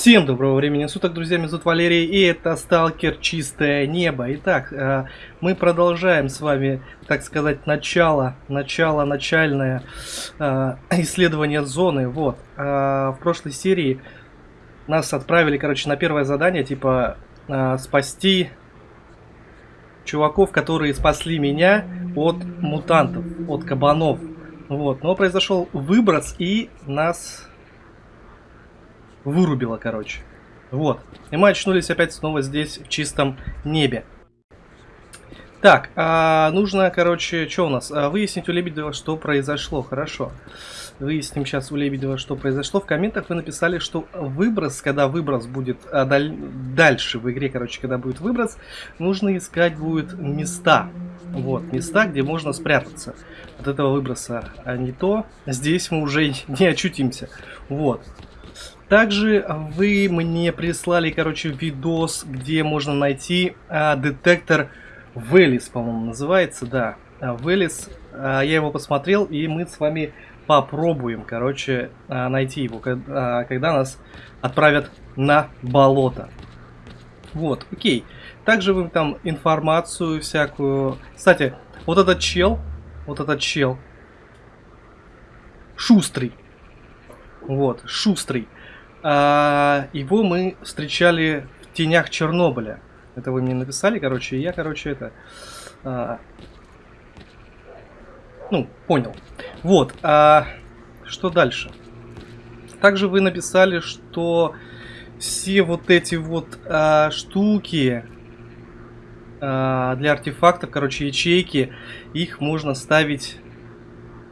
Всем доброго времени суток, друзья, меня зовут Валерий, и это Сталкер Чистое Небо. Итак, э, мы продолжаем с вами, так сказать, начало, начало, начальное э, исследование зоны. Вот, э, в прошлой серии нас отправили, короче, на первое задание, типа, спасти чуваков, которые спасли меня от мутантов, от кабанов. Вот, но произошел выброс, и нас вырубило, короче. Вот. И мы очнулись опять снова здесь, в чистом небе. Так, а, нужно, короче, что у нас? А, выяснить у Лебедева, что произошло. Хорошо. Выясним сейчас у Лебедева, что произошло. В комментах вы написали, что выброс, когда выброс будет а, даль... дальше в игре, короче, когда будет выброс, нужно искать будет места. Вот, места, где можно спрятаться от этого выброса. А не то, здесь мы уже не очутимся. Вот. Также вы мне прислали, короче, видос, где можно найти а, детектор Велис, по-моему, называется, да. Велис, а, я его посмотрел, и мы с вами попробуем, короче, а, найти его, когда, а, когда нас отправят на болото. Вот, окей. Также вы там информацию всякую... Кстати, вот этот чел, вот этот чел, шустрый. Вот, шустрый. А, его мы встречали в тенях Чернобыля. Это вы мне написали, короче, и я, короче, это... А, ну, понял. Вот, а что дальше? Также вы написали, что все вот эти вот а, штуки а, для артефактов, короче, ячейки, их можно ставить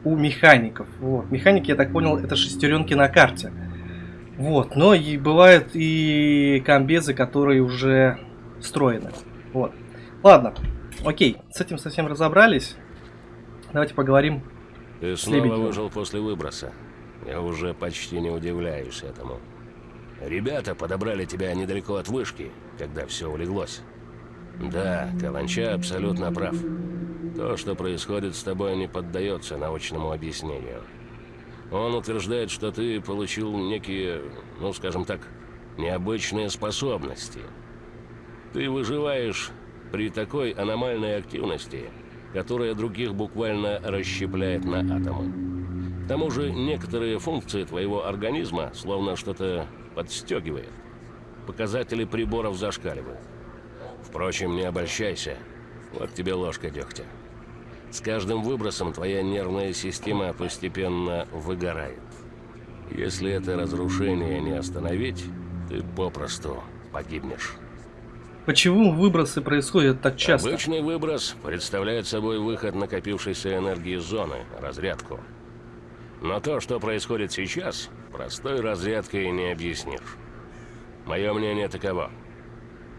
у механиков. Вот. Механики, я так понял, это шестеренки на карте. Вот, но и бывают и комбезы, которые уже встроены. Вот. Ладно, окей, с этим совсем разобрались. Давайте поговорим Ты снова Лебедевым. выжил после выброса. Я уже почти не удивляюсь этому. Ребята подобрали тебя недалеко от вышки, когда все улеглось. Да, Каланча абсолютно прав. То, что происходит с тобой, не поддается научному объяснению. Он утверждает, что ты получил некие, ну скажем так, необычные способности. Ты выживаешь при такой аномальной активности, которая других буквально расщепляет на атомы. К тому же некоторые функции твоего организма словно что-то подстегивает. Показатели приборов зашкаливают. Впрочем, не обольщайся. Вот тебе ложка дегтя. С каждым выбросом твоя нервная система постепенно выгорает. Если это разрушение не остановить, ты попросту погибнешь. Почему выбросы происходят так часто? Обычный выброс представляет собой выход накопившейся энергии зоны, разрядку. Но то, что происходит сейчас, простой разрядкой не объяснишь. Мое мнение таково.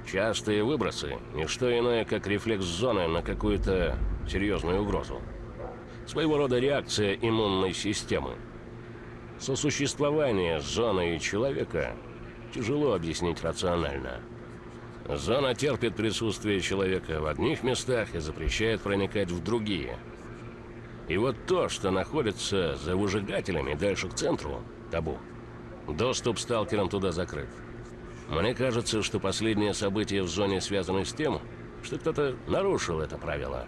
Частые выбросы – не что иное, как рефлекс зоны на какую-то серьезную угрозу. Своего рода реакция иммунной системы. Сосуществование зоны и человека тяжело объяснить рационально. Зона терпит присутствие человека в одних местах и запрещает проникать в другие. И вот то, что находится за выжигателями дальше к центру, табу. Доступ сталкерам туда закрыт. Мне кажется, что последние события в зоне связаны с тем, что кто-то нарушил это правило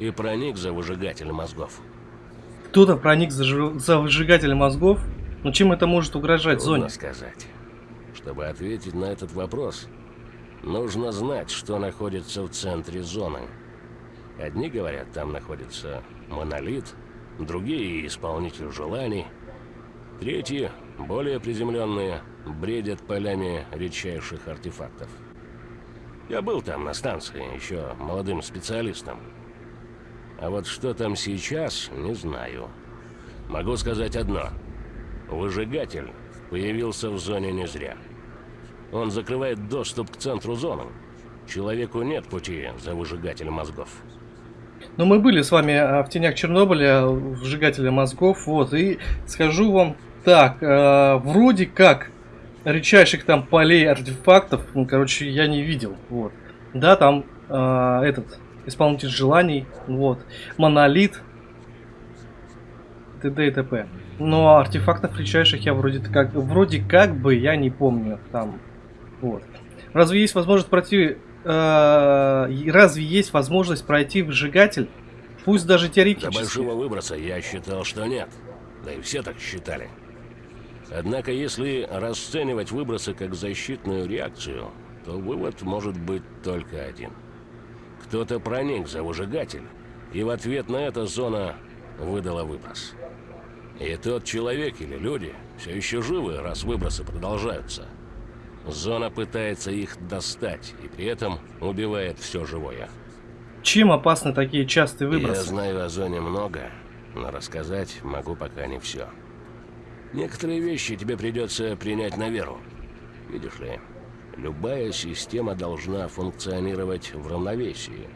и проник за выжигатель мозгов. Кто-то проник за, ж... за выжигатель мозгов? Но чем это может угрожать Трудно зоне? сказать. Чтобы ответить на этот вопрос, нужно знать, что находится в центре зоны. Одни говорят, там находится монолит, другие – исполнитель желаний, третьи, более приземленные, бредят полями редчайших артефактов. Я был там на станции, еще молодым специалистом. А вот что там сейчас, не знаю. Могу сказать одно. Выжигатель появился в зоне не зря. Он закрывает доступ к центру зоны. Человеку нет пути за выжигателем мозгов. Но мы были с вами а, в тенях Чернобыля, выжигателя мозгов, вот, и скажу вам так, э, вроде как редчайших там полей артефактов, ну, короче, я не видел, вот. Да, там э, этот, исполнитель желаний, вот, монолит, т.д. и т.п. Но артефактов редчайших я вроде как, вроде как бы я не помню там. Вот. Разве есть возможность пройти... Э, разве есть возможность пройти выжигатель? Пусть даже теоретически. До большого выброса я считал, что нет. Да и все так считали. Однако, если расценивать выбросы как защитную реакцию, то вывод может быть только один. Кто-то проник за выжигатель, и в ответ на это зона выдала выброс. И тот человек или люди все еще живы, раз выбросы продолжаются. Зона пытается их достать, и при этом убивает все живое. Чем опасны такие частые выбросы? Я знаю о зоне много, но рассказать могу пока не все. Некоторые вещи тебе придется принять на веру. Видишь ли, любая система должна функционировать в равновесии.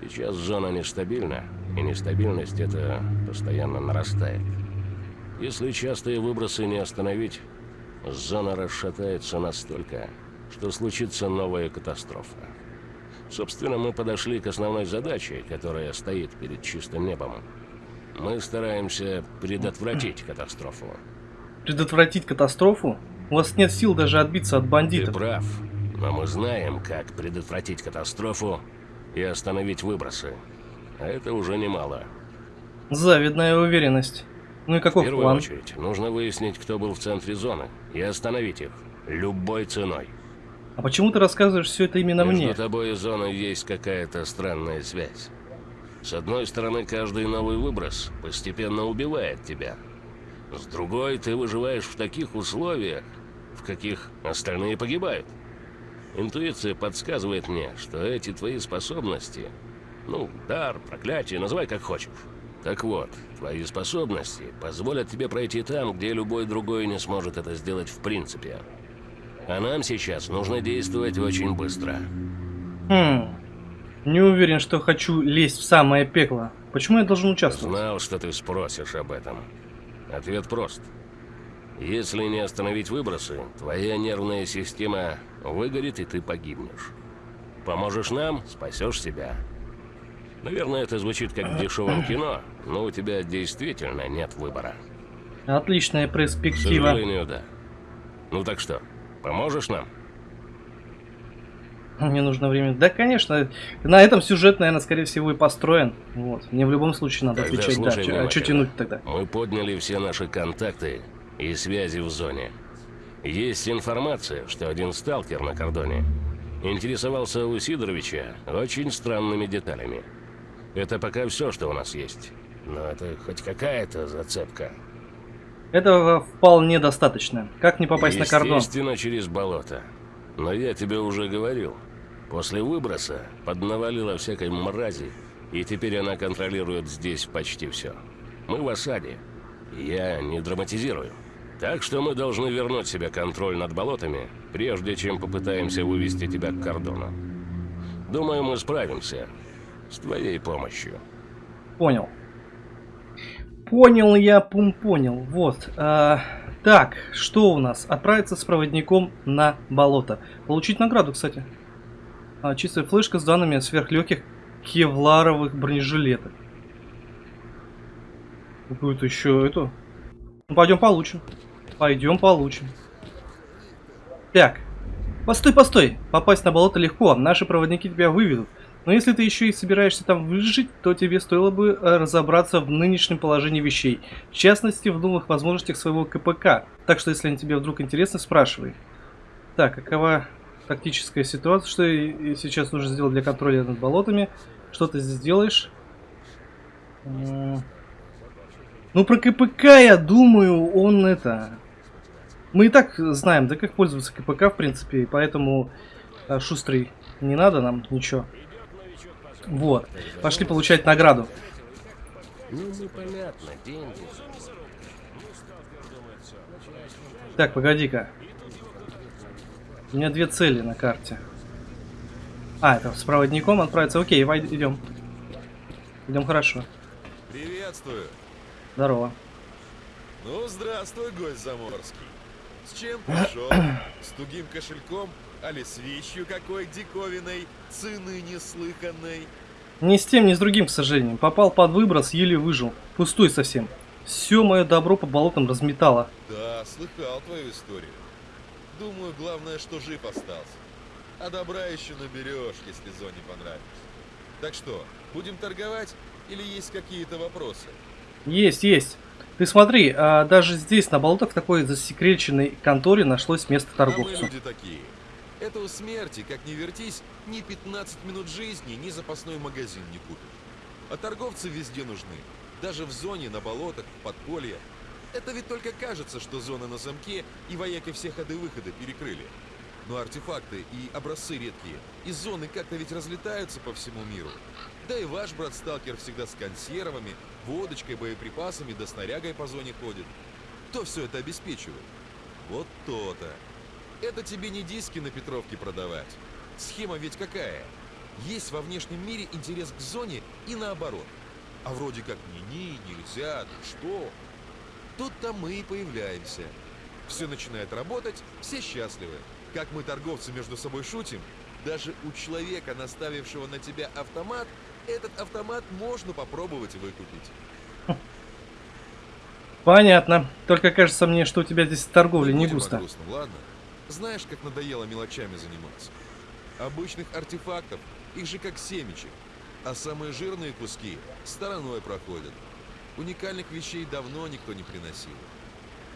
Сейчас зона нестабильна, и нестабильность это постоянно нарастает. Если частые выбросы не остановить, зона расшатается настолько, что случится новая катастрофа. Собственно, мы подошли к основной задаче, которая стоит перед чистым небом. Мы стараемся предотвратить катастрофу. Предотвратить катастрофу? У вас нет сил даже отбиться от бандитов. Ты прав, но мы знаем, как предотвратить катастрофу и остановить выбросы. А это уже немало. Завидная уверенность. Ну и каков В первую план? очередь, нужно выяснить, кто был в центре зоны, и остановить их. Любой ценой. А почему ты рассказываешь все это именно Между мне? тобой и зоной есть какая-то странная связь. С одной стороны, каждый новый выброс постепенно убивает тебя. С другой, ты выживаешь в таких условиях, в каких остальные погибают. Интуиция подсказывает мне, что эти твои способности, ну, дар, проклятие, называй как хочешь. Так вот, твои способности позволят тебе пройти там, где любой другой не сможет это сделать в принципе. А нам сейчас нужно действовать очень быстро. Хм. Не уверен, что хочу лезть в самое пекло. Почему я должен участвовать? Знал, что ты спросишь об этом. Ответ прост. Если не остановить выбросы, твоя нервная система выгорит, и ты погибнешь. Поможешь нам, спасешь себя. Наверное, это звучит как в дешевом кино, но у тебя действительно нет выбора. Отличная К перспектива. сожалению, да. Ну так что, поможешь нам? Мне нужно время. Да, конечно. На этом сюжет, наверное, скорее всего и построен. Вот. Мне в любом случае надо Тогда отвечать, да. А что тянуть тогда? Мы подняли все наши контакты и связи в зоне. Есть информация, что один сталкер на кордоне интересовался у Сидоровича очень странными деталями. Это пока все, что у нас есть. Но это хоть какая-то зацепка. Этого вполне достаточно. Как не попасть на кордон? Естественно, через болото. Но я тебе уже говорил. После выброса поднавалила всякой мрази, и теперь она контролирует здесь почти все. Мы в осаде. Я не драматизирую. Так что мы должны вернуть себе контроль над болотами, прежде чем попытаемся вывести тебя к кордону. Думаю, мы справимся. С твоей помощью. Понял. Понял я, пум, понял. Вот. а, так, что у нас? Отправиться с проводником на болото. Получить награду, кстати. А, чистая флешка с данными сверхлегких кевларовых бронежилетов. Какую-то еще эту. Ну, пойдем получим. Пойдем получим. Так. Постой, постой. Попасть на болото легко. Наши проводники тебя выведут. Но если ты еще и собираешься там выжить, то тебе стоило бы э, разобраться в нынешнем положении вещей. В частности, в новых возможностях своего КПК. Так что, если они тебе вдруг интересны, спрашивай. Так, какова тактическая ситуация? Что сейчас нужно сделать для контроля над болотами? Что ты здесь делаешь? Ну, про КПК, я думаю, он это... Мы и так знаем, да как пользоваться КПК, в принципе, поэтому э, шустрый не надо нам ничего. Вот. Пошли получать награду. Ну, непонятно, деньги. Так, погоди-ка. У меня две цели на карте. А, это с проводником отправиться. Окей, идем. Идем хорошо. Приветствую. Здорово. Ну, здравствуй, гость заморский. С чем пришел? С тугим кошельком? Али с вещью какой диковиной, цены неслыханной? Ни с тем, ни с другим, к сожалению. Попал под выброс, еле выжил. Пустой совсем. Все мое добро по болотам разметало. Да, слыхал твою историю. Думаю, главное, что жив остался. А добра еще наберешь, если зоне понравится. Так что, будем торговать или есть какие-то вопросы? Есть, есть. Ты смотри, а даже здесь, на болотах, в такой засекреченной конторе нашлось место А мы торговцу. люди такие. Это у смерти, как ни вертись, ни 15 минут жизни, ни запасной магазин не купит. А торговцы везде нужны. Даже в зоне, на болотах, в подполье. Это ведь только кажется, что зона на замке и вояки все ходы-выходы перекрыли. Но артефакты и образцы редкие из зоны как-то ведь разлетаются по всему миру. Да и ваш брат-сталкер всегда с консервами, водочкой, боеприпасами да снарягой по зоне ходит. Кто все это обеспечивает? Вот то-то. Это тебе не диски на Петровке продавать. Схема ведь какая? Есть во внешнем мире интерес к зоне и наоборот. А вроде как ни-ни, нельзя, ты что? Тут-то мы и появляемся. Все начинает работать, все счастливы. Как мы, торговцы, между собой шутим, даже у человека, наставившего на тебя автомат, этот автомат можно попробовать выкупить. Понятно. Только кажется мне, что у тебя здесь торговля не будем о густо. грустном, ладно? Знаешь, как надоело мелочами заниматься? Обычных артефактов, их же как семечек. А самые жирные куски стороной проходят. Уникальных вещей давно никто не приносил.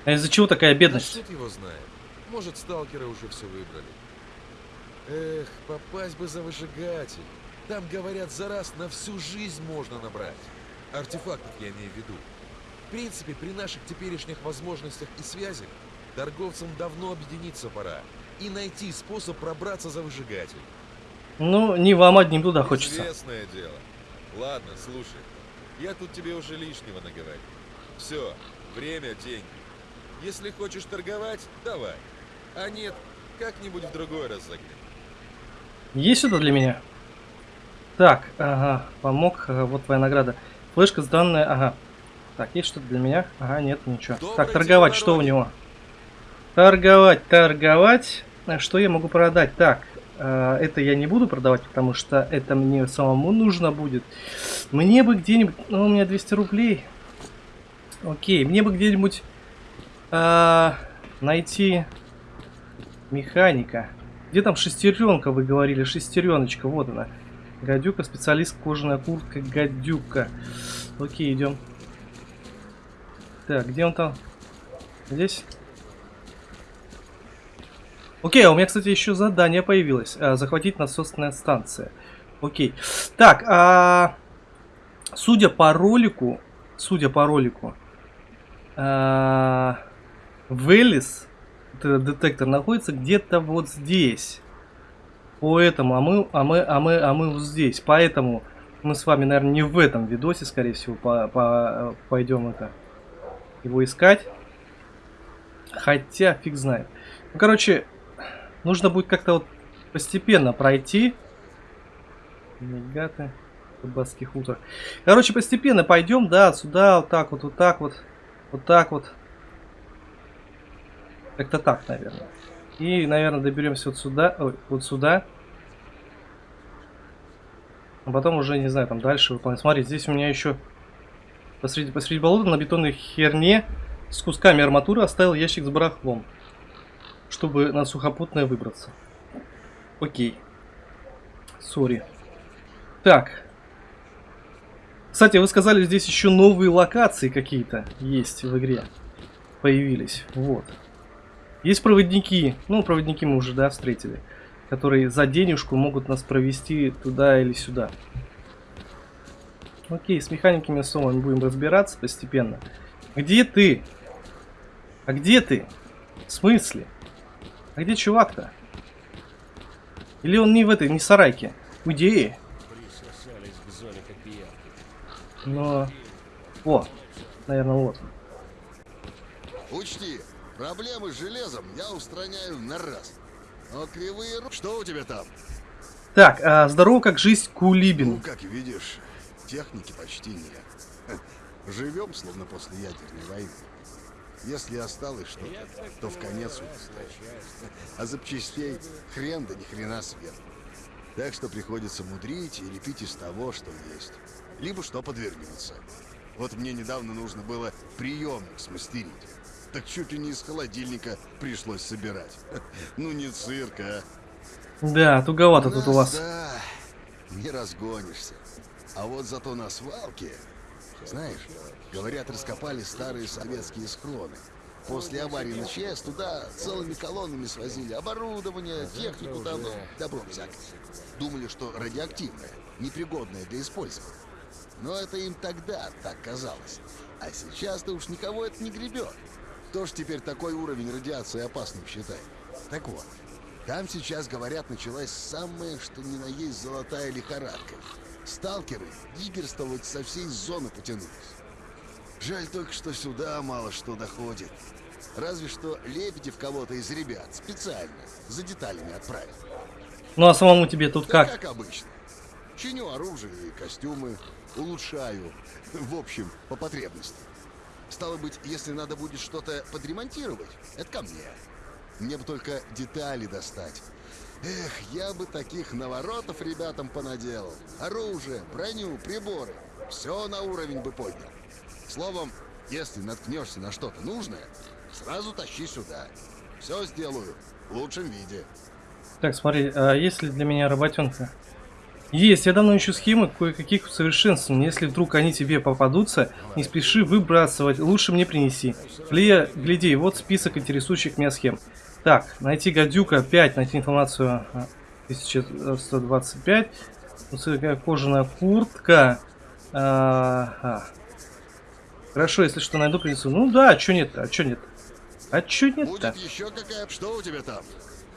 А из-за чего такая бедность? шут его знает. Может, сталкеры уже все выбрали. Эх, попасть бы за выжигатель. Там, говорят, за раз на всю жизнь можно набрать. Артефактов я имею в виду. В принципе, при наших теперешних возможностях и связях, торговцам давно объединиться пора и найти способ пробраться за выжигатель. Ну, не вам одним туда хочется. Известное дело. Ладно, слушай. Я тут тебе уже лишнего наговорил. Все, время, деньги. Если хочешь торговать, давай. А нет, как-нибудь в другой раз заглянем. Есть что-то для меня? Так, ага, помог, ага, вот твоя награда. Флешка сданная, ага. Так, есть что-то для меня? Ага, нет, ничего. Добрый так, торговать, что у него? Торговать, торговать. Что я могу продать? Так, э, это я не буду продавать, потому что это мне самому нужно будет. Мне бы где-нибудь... Ну, у меня 200 рублей. Окей, мне бы где-нибудь а, найти механика. Где там шестеренка, вы говорили? Шестереночка, вот она. Гадюка, специалист, кожаная куртка, гадюка. Окей, идем. Так, где он там? Здесь? Окей, а у меня, кстати, еще задание появилось. А, захватить насосная станция. Окей. Так, а... Судя по ролику... Судя по ролику... А... Велес, это детектор, находится где-то вот здесь. По этому, а мы, а мы, а мы, а мы вот здесь. Поэтому мы с вами, наверное, не в этом видосе, скорее всего, по, по, пойдем это его искать. Хотя, фиг знает. Ну, короче, нужно будет как-то вот постепенно пройти. Мегаты. Рыбацкий хутор. Короче, постепенно пойдем, да, сюда, вот так вот, вот так вот, вот так вот. Как-то так, наверное. И, наверное, доберемся вот сюда, ой, вот сюда. А потом уже, не знаю, там дальше выполнять. Смотри, здесь у меня еще посреди, посреди болота на бетонной херне с кусками арматуры оставил ящик с барахлом, чтобы на сухопутное выбраться. Окей. Сори. Так. Кстати, вы сказали, здесь еще новые локации какие-то есть в игре. Появились. Вот. Есть проводники. Ну, проводники мы уже, да, встретили. Которые за денежку могут нас провести туда или сюда. Окей, с механиками с мы будем разбираться постепенно. Где ты? А где ты? В смысле? А где чувак-то? Или он не в этой, не в сарайке? Пиявки. Но... О, наверное, вот. Учти, проблемы с железом я устраняю на раз. Но кривые ру... Что у тебя там? Так, а, здорово, как жизнь, Ну, Кулибин. как видишь, техники почти нет. Живем, словно после ядерной войны. Если осталось что-то, то в конец удостаешь. А запчастей хрен да ни хрена сверху. Так что приходится мудрить и лепить из того, что есть. Либо что подвернется. Вот мне недавно нужно было приемник смастерить. Так чуть ли не из холодильника пришлось собирать. Ну не цирк, а. Да, туговато тут у вас. Да, не разгонишься. А вот зато на свалке, знаешь, говорят, раскопали старые советские схроны. После аварии на ЧС туда целыми колоннами свозили оборудование, технику там, добро всякое. Думали, что радиоактивное, непригодное для использования. Но это им тогда так казалось. А сейчас-то уж никого это не гребет. Кто ж теперь такой уровень радиации опасным считает? Так вот, там сейчас, говорят, началась самая, что ни на есть, золотая лихорадка. Сталкеры диггерствовать со всей зоны потянулись. Жаль только, что сюда мало что доходит. Разве что Лебедев кого-то из ребят специально за деталями отправил. Ну а самому тебе тут Да как? как обычно. Чиню оружие и костюмы, улучшаю. В общем, по потребности. Стало быть, если надо будет что-то подремонтировать, это ко мне. Мне бы только детали достать. Эх, я бы таких наворотов ребятам понаделал. Оружие, броню, приборы. Все на уровень бы поднял. Словом, если наткнешься на что-то нужное, сразу тащи сюда. Все сделаю в лучшем виде. Так, смотри, а есть ли для меня работенка? Есть, я давно ищу схемы кое-каких усовершенствований. Если вдруг они тебе попадутся, не спеши выбрасывать, лучше мне принеси. Лия, гляди, вот список интересующих меня схем. Так, найти гадюка 5, найти информацию а, 1125. Высокая кожаная куртка. А, а. Хорошо, если что найду, принесу. Ну да, а чё нет-то, а чё нет? А чё нет-то? Еще какая... Что у тебя там?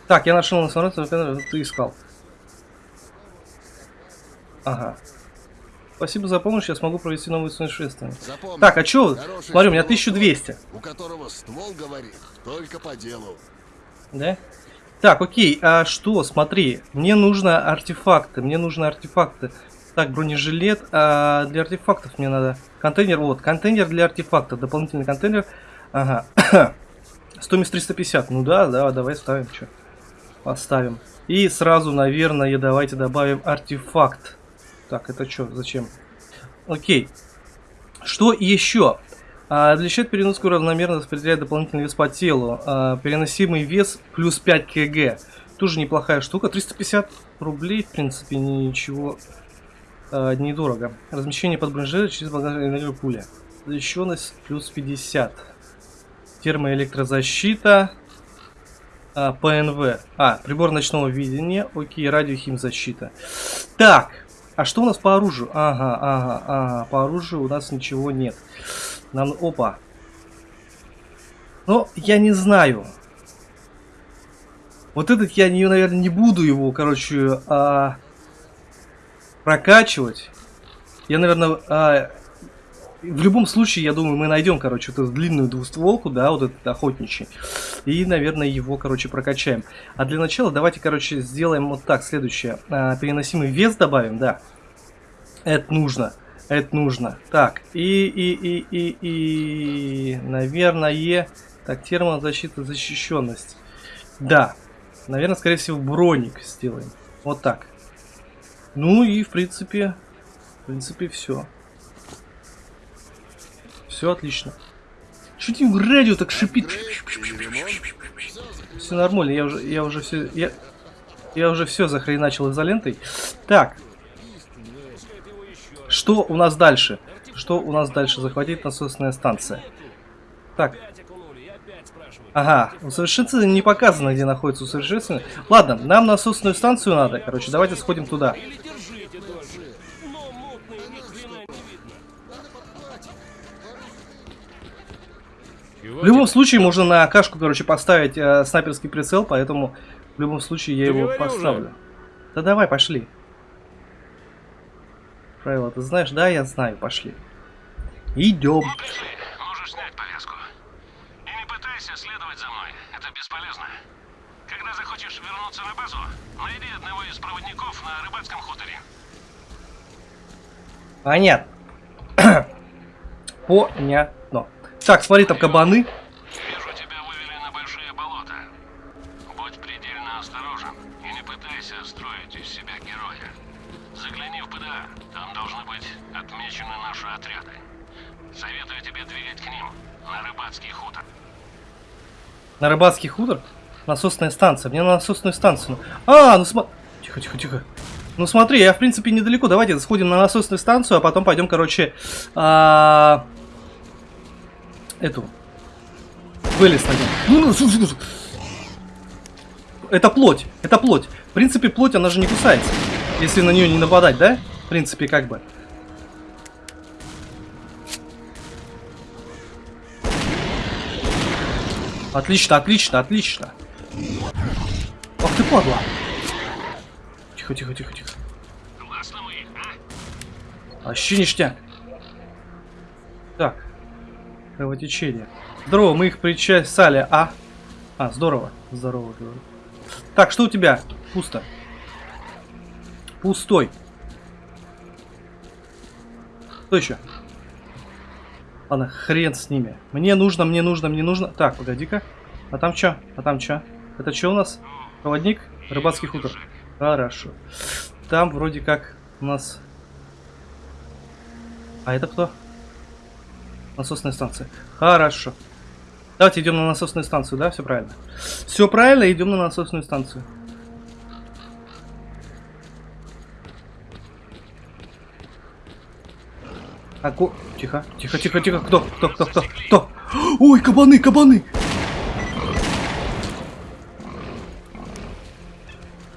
Так, я нашел информацию, которую ты искал. Ага. Спасибо за помощь, я смогу провести новые совершенствования. Запомни, Так, а чё? хороший Смотри, у меня ствол 1200. тот, У которого ствол говорит только по делу. Да? Так, окей, а что, смотри, мне нужно артефакты, мне нужны артефакты. Так, бронежилет, а для артефактов мне надо контейнер, вот, контейнер для артефактов, дополнительный контейнер, ага, стоимость 350, ну да, да, давай ставим, что, поставим. И сразу, наверное, давайте добавим артефакт. Так, это что, зачем? Окей, что еще? А, для счет переноску равномерно распределяет дополнительный вес по телу. А, переносимый вес плюс 5 кг. Тоже неплохая штука. 350 рублей, в принципе, ничего а, недорого. Размещение под бронежилет через багажную пуля. Защищенность плюс 50. Термоэлектрозащита. А, ПНВ. А, прибор ночного видения. Окей, радиохимзащита. Так, а что у нас по оружию? Ага, ага, ага. По оружию у нас ничего нет. Нам... Опа. Но я не знаю. Вот этот я, наверное, не буду его, короче, а, прокачивать. Я, наверное, а, в любом случае, я думаю, мы найдем, короче, эту длинную двустволку, да, вот этот охотничий. И, наверное, его, короче, прокачаем. А для начала давайте, короче, сделаем вот так, следующее. А, переносимый вес добавим, да. Это нужно. Это нужно. Так, и, и, и, и, и, наверное, так, термозащита, защищенность. Да, наверное, скорее всего, броник сделаем. Вот так. Ну и, в принципе, в принципе, все. Все отлично. Что тебе радио так шипит? Все нормально, я уже, я уже все, я, я уже все захреначил изолентой. Так, что у нас дальше? Что у нас дальше? Захватить насосная станция. Так. Ага, усовершенствование не показано, где находится усовершенствование. Ладно, нам насосную станцию надо. Короче, давайте сходим туда. В любом случае, можно на кашку, короче, поставить э, снайперский прицел, поэтому в любом случае я Ты его поставлю. уже. Да давай, пошли. Правила ты знаешь? Да, я знаю, пошли. Идем. Пришли. Можешь снять повязку. И не пытайся следовать за мной. Это бесполезно. Когда захочешь вернуться на базу, найди одного из проводников на рыбацком хуторе. Понятно. Понятно. Так, смотри, там кабаны. Наши отряды. тебе двигать к ним, на рыбацкий хутор. На рыбацкий хутор? Насосная станция. Мне на насосную станцию. А, ну смотри. Тихо, тихо, тихо. Ну смотри, я в принципе недалеко. Давайте сходим на насосную станцию, а потом пойдем, короче, а... эту. Вылез найдем. Ну, ну. Это плоть, это плоть. В принципе, плоть, она же не кусается. Если на нее не нападать, да? В принципе, как бы. Отлично, отлично, отлично. Ах ты падла. Тихо, тихо, тихо, тихо. Их, а? Вообще ништяк. Так. Кровотечение. Здорово, мы их причесали, а? А, здорово. Здорово, говорю. Так, что у тебя? Пусто. Пустой. Что еще? Ладно, хрен с ними. Мне нужно, мне нужно, мне нужно. Так, погоди-ка. А там что? А там что? Это что у нас? Проводник? Рыбацкий хутор. Хорошо. Там вроде как у нас... А это кто? Насосная станция. Хорошо. Давайте идем на насосную станцию, да? Все правильно. Все правильно, идем на насосную станцию. А ко... Тихо, тихо, тихо, тихо. Кто? Кто, кто, кто? Кто? Ой, кабаны, кабаны!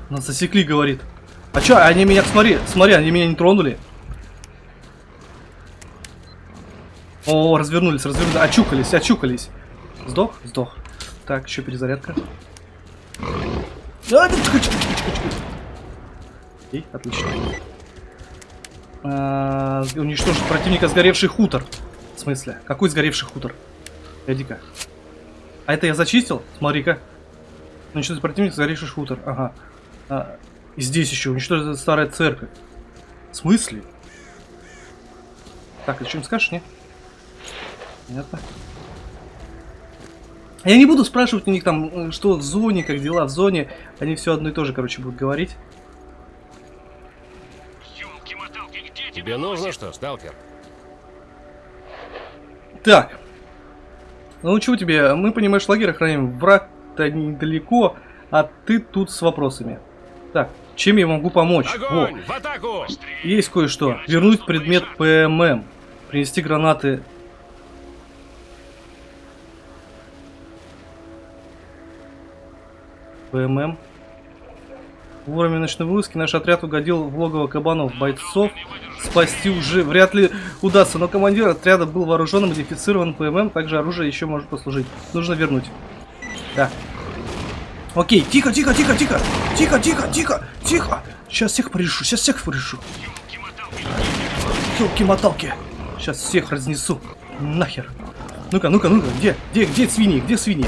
Нас засекли, говорит. А чё, они меня, смотри, смотри, они меня не тронули. О, развернулись, развернулись, очукались, очукались. Сдох? Сдох. Так, еще перезарядка. Окей, отлично. А, уничтожить противника сгоревший хутор. В смысле? Какой сгоревший хутор? Погоди-ка. А это я зачистил? Смотри-ка. Уничтожить противника сгоревший хутор. Ага. А, и здесь еще уничтожить старая церковь. В смысле? Так, ты что-нибудь скажешь, не? Понятно. Я не буду спрашивать у них там, э, что в зоне, как дела в зоне. Они все одно и то же, короче, будут говорить. Тебе нужно что, сталкер? Так. Ну, чего тебе? Мы, понимаешь, лагерь охраняем. Враг-то недалеко, а ты тут с вопросами. Так, чем я могу помочь? Огонь! В атаку! есть кое-что. Вернуть предмет ПММ. Принести гранаты. ПММ. Вовремя ночной вылазки наш отряд угодил в логово кабанов бойцов. Спасти уже вряд ли удастся, но командир отряда был вооружен, модифицирован ПММ, также оружие еще может послужить. Нужно вернуть. Да. Окей, тихо, тихо, тихо, тихо, тихо, тихо, тихо, тихо. Сейчас всех порешу, сейчас всех порешу. Елки-моталки. Сейчас всех разнесу. Нахер. Ну-ка, ну-ка, ну-ка, где, где, где свиньи, где свиньи?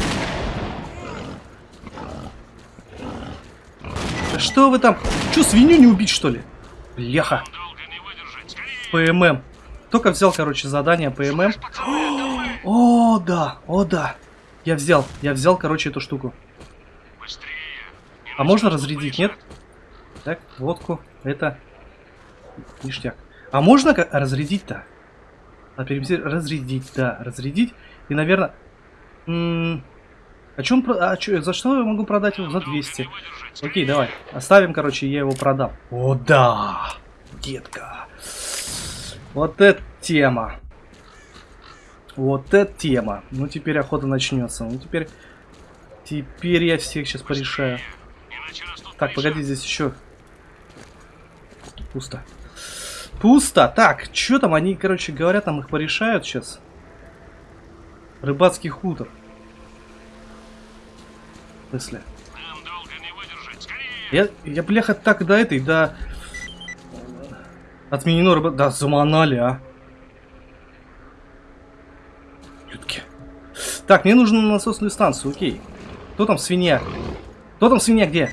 Что вы там? Че, свинью не убить, что ли? Скорее! ПММ. Только взял, короче, задание ПММ. О, да, о, да. Я взял, я взял, короче, эту штуку. А можно разрядить, нет? Так, водку, это ништяк. А можно разрядить-то? А перевести разрядить, да, разрядить. И, наверное... А, он про- а чё, за что я могу продать его? За 200. Окей, давай. Оставим, короче, я его продам. О, да! Детка. Вот это тема. Вот это тема. Ну, теперь охота начнется. Ну, теперь... Теперь я всех сейчас порешаю. Так, погоди, здесь еще. Пусто. Пусто. Так, что там они, короче, говорят, там их порешают сейчас. Рыбацкий хутор. Смысле? Нам долго не выдержать, скорее! Я, я бляха, так до этой, до... Отменено рыба... Да, заманали, а. Людки. Так, мне нужно на насосную станцию, окей. Кто там свинья? Кто там свинья где?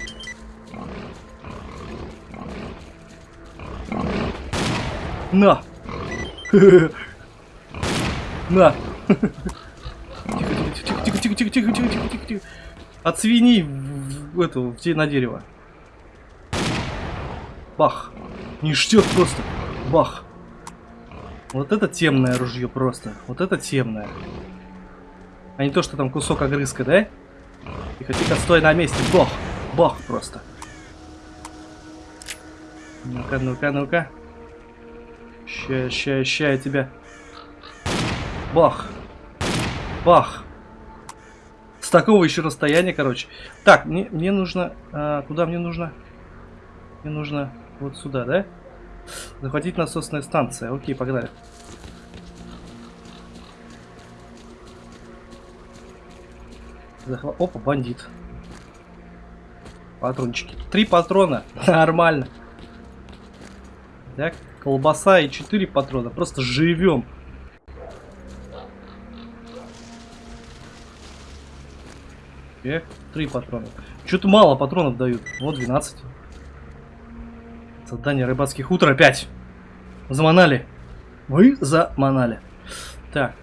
На! На! Тихо, тихо, тихо, тихо, тихо, тихо, тихо, тихо, тихо, тихо. От свиней в, в эту, в на дерево. Бах. Ништяк просто. Бах. Вот это темное ружье просто. Вот это темное. А не то, что там кусок огрызка, да? Тихо, тихо, стой на месте. Бог. Бог просто. Ну-ка, ну-ка, ну-ка. Ща, ща, ща я тебя. Бах. Бах. Такого еще расстояния, короче. Так, мне, мне нужно... А, куда мне нужно? Мне нужно вот сюда, да? Захватить насосная станция. Окей, погнали. Захва... Опа, бандит. Патрончики. Три патрона. Нормально. Так, колбаса и четыре патрона. Просто живем. Так, три патрона. Что-то мало патронов дают. Вот 12. Задание рыбацких утр опять. Заманали. Вы заманали. Так.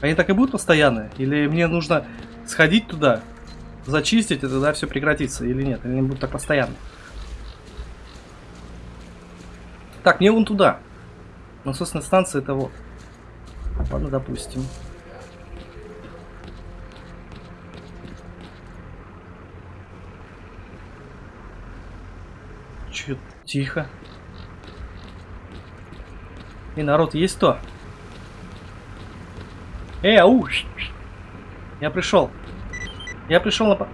Они так и будут постоянные? Или мне нужно сходить туда, зачистить, и тогда все прекратится? Или нет? Или они будут так постоянно? Так, мне вон туда. Насосная станция это вот. Ладно, допустим. Чё, тихо. И народ есть то? Эй, ау! Я пришел. Я пришел на...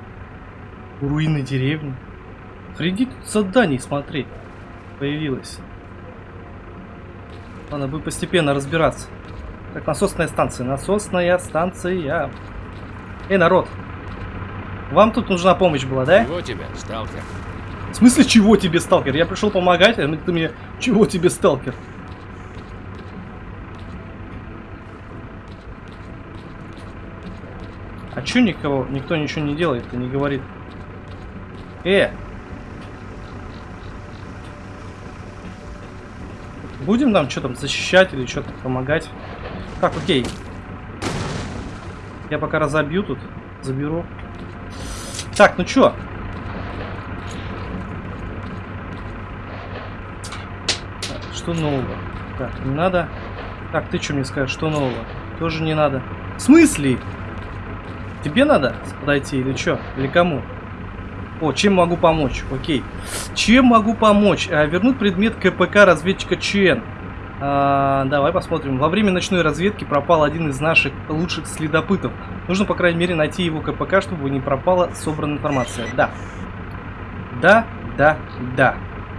Руины деревни. Среди тут заданий, смотри. Появилось. Ладно, будем постепенно разбираться. Так, насосная станция. Насосная станция. Эй, народ. Вам тут нужна помощь была, да? Чего тебе, сталкер? В смысле, чего тебе, сталкер? Я пришел помогать, а ты мне... Чего тебе, сталкер? А чё никого, никто ничего не делает и не говорит? Э! Будем нам что там защищать или что-то помогать? Так, окей. Я пока разобью тут, заберу. Так, ну чё? Так, Что нового? Так, не надо. Так, ты что мне скажешь, что нового? Тоже не надо. В смысле? Тебе надо подойти или что? Или кому? О, чем могу помочь? Окей. Чем могу помочь? А, вернуть предмет КПК разведчика ЧН. А, давай посмотрим. Во время ночной разведки пропал один из наших лучших следопытов. Нужно, по крайней мере, найти его КПК, чтобы не пропала собранная информация. Да. Да, да, да.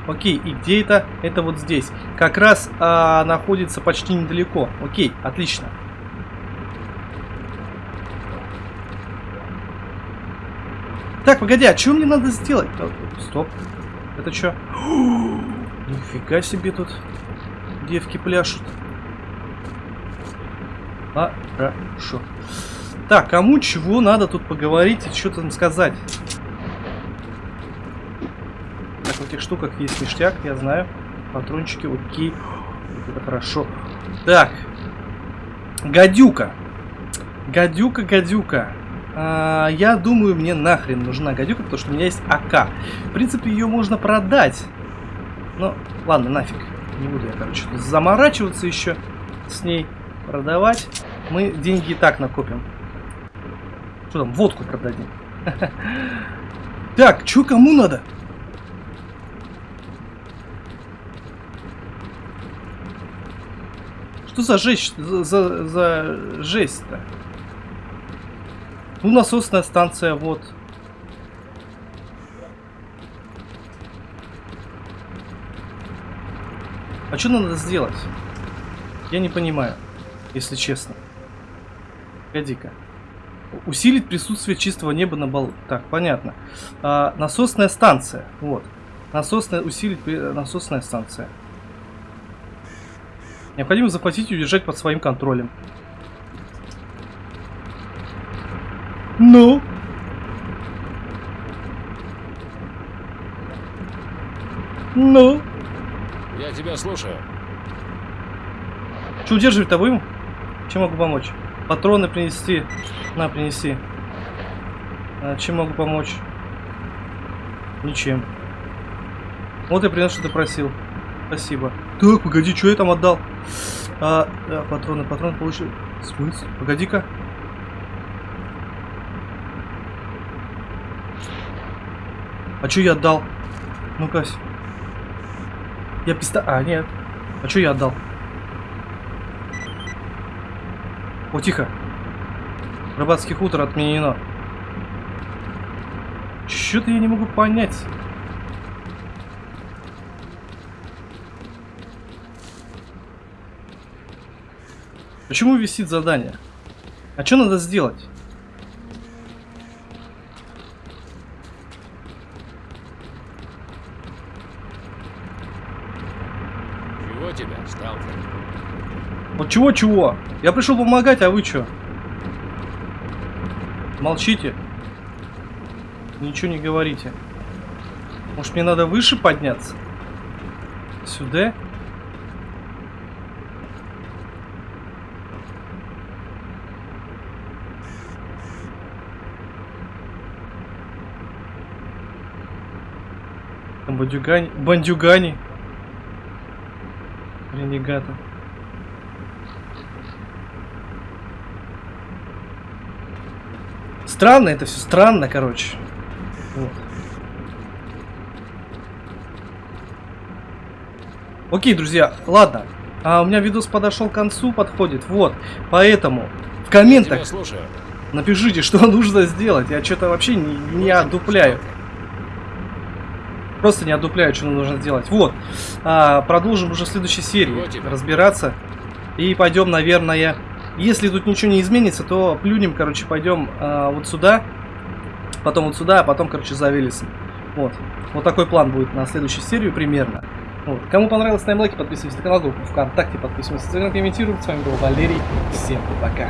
Окей, и где это? Это вот здесь. Как раз а, находится почти недалеко. Окей, отлично. Так, погоди, а что мне надо сделать? О, Стоп. Это что? Нифига себе тут девки пляшут. Хорошо. Так, кому чего надо тут поговорить и что-то сказать? Этих штуках есть ништяк, я знаю. Патрончики, окей. Вот Это хорошо. Так. Гадюка. Гадюка, гадюка. А, я думаю, мне нахрен нужна гадюка, потому что у меня есть АК. В принципе, ее можно продать. Ну, ладно, нафиг. Не буду я, короче, заморачиваться еще с ней. Продавать. Мы деньги и так накопим. Что там, водку продадим. Так, что кому надо? Что за жесть, за, за, жесть-то? Ну, насосная станция, вот. А что надо сделать? Я не понимаю, если честно. Погоди-ка. Усилить присутствие чистого неба на бал. Так, понятно. А, насосная станция. Вот. Насосная, усилить при- насосная станция. Необходимо захватить и удержать под своим контролем. Ну? Ну? Я тебя слушаю. Что удерживать-то будем? Чем могу помочь? Патроны принести. На, принеси. А, чем могу помочь? Ничем. Вот я принес, что ты просил. Спасибо. Так, погоди, что я там отдал? А, а, патроны, патроны получили. Смысл? Погоди-ка. А чё я отдал? Ну-ка. Я писта... А, нет. А чё я отдал? О, тихо. Рыбацкий хутор отменено. Чё-то я не могу понять. Почему висит задание? А что надо сделать? Чего тебя, сталкер? Вот чего-чего? Я пришел помогать, а вы что? Молчите. Ничего не говорите. Может мне надо выше подняться? Сюда? Бандюгани. Бандюгани. Ренегаты. Странно это все, странно, короче. Вот. Окей, друзья, ладно. А у меня видос подошел к концу, подходит. Вот. Поэтому в комментах напишите, что нужно сделать. Я что-то вообще не, не одупляю. Просто не одупляю, что нужно сделать. Вот. А, продолжим уже в следующей серии разбираться. И пойдем, наверное, если тут ничего не изменится, то плюнем, короче, пойдем а, вот сюда. Потом вот сюда, а потом, короче, за Велесом. Вот. Вот такой план будет на следующую серию примерно. Вот. Кому понравилось, ставим лайки, подписывайтесь на канал, группу ВКонтакте, подписывайтесь на Инстаграм, комментируйте. С вами был Валерий. Всем пока.